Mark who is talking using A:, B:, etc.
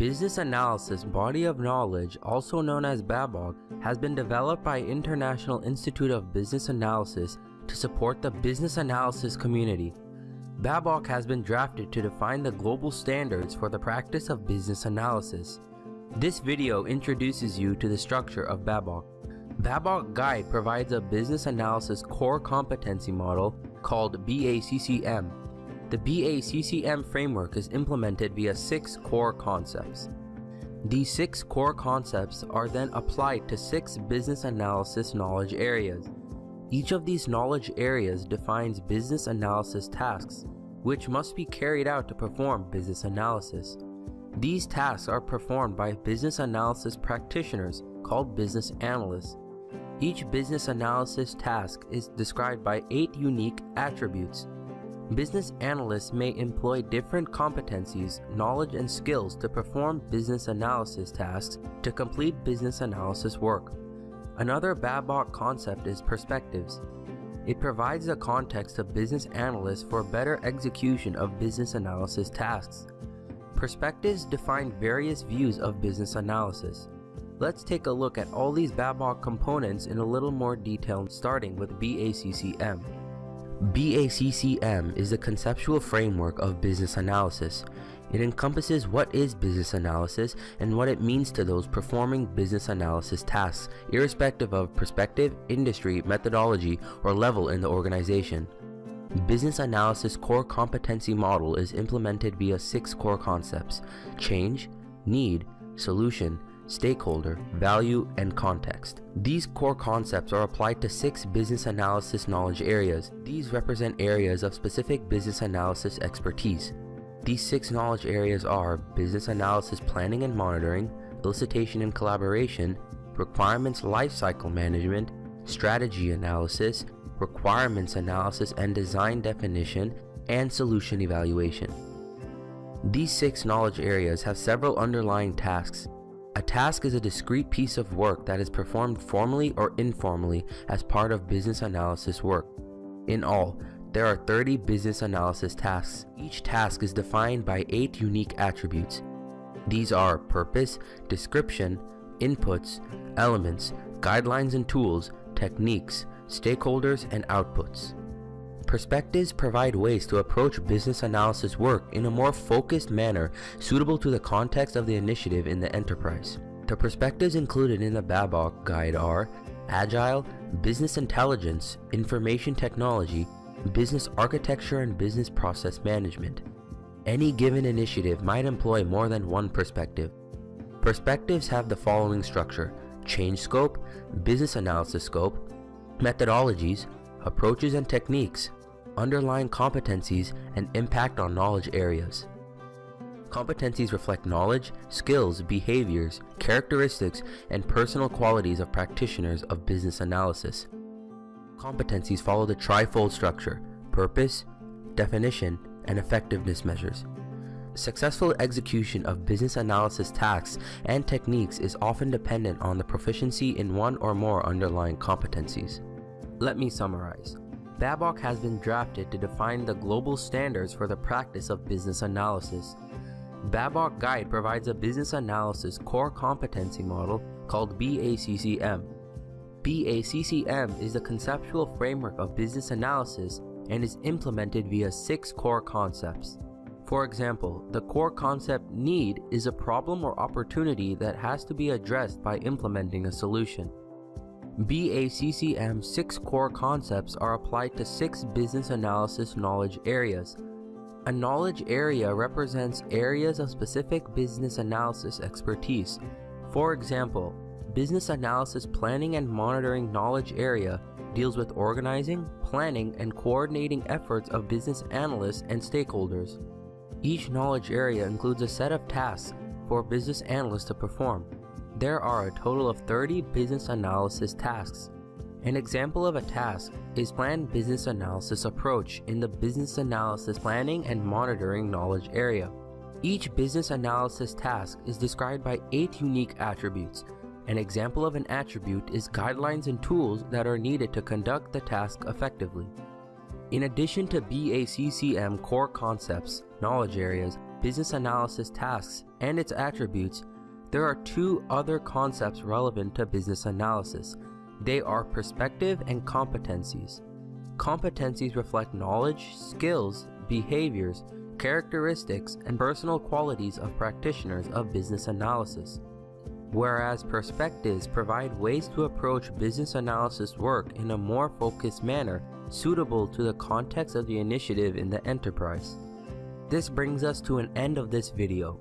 A: Business Analysis Body of Knowledge, also known as BABOK, has been developed by International Institute of Business Analysis to support the business analysis community. BABOK has been drafted to define the global standards for the practice of business analysis. This video introduces you to the structure of BABOK. BABOK Guide provides a business analysis core competency model called BACCM. The BACCM framework is implemented via six core concepts. These six core concepts are then applied to six business analysis knowledge areas. Each of these knowledge areas defines business analysis tasks, which must be carried out to perform business analysis. These tasks are performed by business analysis practitioners called business analysts. Each business analysis task is described by eight unique attributes. Business analysts may employ different competencies, knowledge, and skills to perform business analysis tasks to complete business analysis work. Another BABOK concept is perspectives. It provides the context of business analysts for better execution of business analysis tasks. Perspectives define various views of business analysis. Let's take a look at all these BABOK components in a little more detail starting with BACCM. BACCM is the conceptual framework of business analysis. It encompasses what is business analysis and what it means to those performing business analysis tasks, irrespective of perspective, industry, methodology, or level in the organization. Business Analysis Core Competency Model is implemented via six core concepts, change, need, solution, stakeholder, value, and context. These core concepts are applied to six business analysis knowledge areas. These represent areas of specific business analysis expertise. These six knowledge areas are business analysis planning and monitoring, elicitation and collaboration, requirements lifecycle management, strategy analysis, requirements analysis and design definition, and solution evaluation. These six knowledge areas have several underlying tasks. A task is a discrete piece of work that is performed formally or informally as part of business analysis work. In all, there are 30 business analysis tasks. Each task is defined by 8 unique attributes. These are purpose, description, inputs, elements, guidelines and tools, techniques, stakeholders, and outputs. Perspectives provide ways to approach business analysis work in a more focused manner suitable to the context of the initiative in the enterprise. The perspectives included in the BABOK guide are Agile, Business Intelligence, Information Technology, business architecture and business process management. Any given initiative might employ more than one perspective. Perspectives have the following structure, change scope, business analysis scope, methodologies, approaches and techniques, underlying competencies, and impact on knowledge areas. Competencies reflect knowledge, skills, behaviors, characteristics, and personal qualities of practitioners of business analysis competencies follow the trifold structure, purpose, definition, and effectiveness measures. Successful execution of business analysis tasks and techniques is often dependent on the proficiency in one or more underlying competencies. Let me summarize. BABOK has been drafted to define the global standards for the practice of business analysis. BABOK Guide provides a business analysis core competency model called BACCM BACCM is the conceptual framework of business analysis and is implemented via six core concepts. For example, the core concept need is a problem or opportunity that has to be addressed by implementing a solution. BACCM's six core concepts are applied to six business analysis knowledge areas. A knowledge area represents areas of specific business analysis expertise. For example, Business Analysis Planning and Monitoring Knowledge Area deals with organizing, planning, and coordinating efforts of business analysts and stakeholders. Each knowledge area includes a set of tasks for business analysts to perform. There are a total of 30 business analysis tasks. An example of a task is Planned Business Analysis Approach in the Business Analysis Planning and Monitoring Knowledge area. Each business analysis task is described by 8 unique attributes an example of an attribute is guidelines and tools that are needed to conduct the task effectively. In addition to BACCM core concepts, knowledge areas, business analysis tasks and its attributes, there are two other concepts relevant to business analysis. They are perspective and competencies. Competencies reflect knowledge, skills, behaviors, characteristics, and personal qualities of practitioners of business analysis. Whereas perspectives provide ways to approach business analysis work in a more focused manner suitable to the context of the initiative in the enterprise. This brings us to an end of this video.